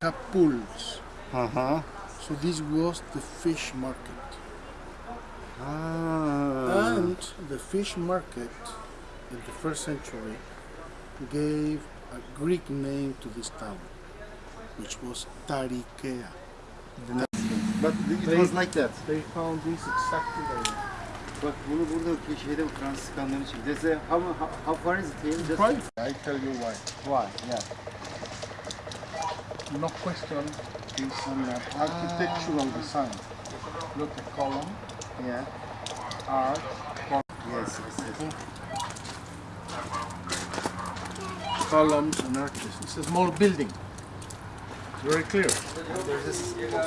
Capuls. Uh-huh. So this was the fish market. Ah. And the fish market in the first century gave a Greek name to this town, which was Tarichea. But it was like that. They found this exactly there. Bak bunu burada şeyde Fransız kanları için. They say how, how, how far is it here? Just I tell you why. why? Yeah. No question is an architectural design. Look at column, Yeah. art, Yes, yes, yes. columns and arches. It's a small building. It's very clear.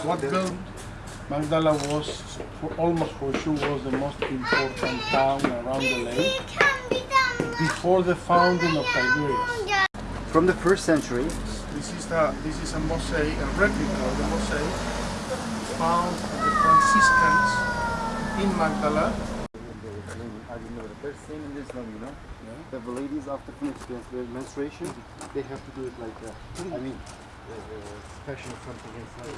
What built Magdala was, for almost for sure, was the most important town around the lake before the founding of Tiberias. From the first century. This is the this is a mosaic, a replica of the mosaic found at the Franciscans in Magdala. I didn't know that. There's same in this one, you know. yeah. The ladies after menstruation, they have to do it like that. I mean, uh, special something inside.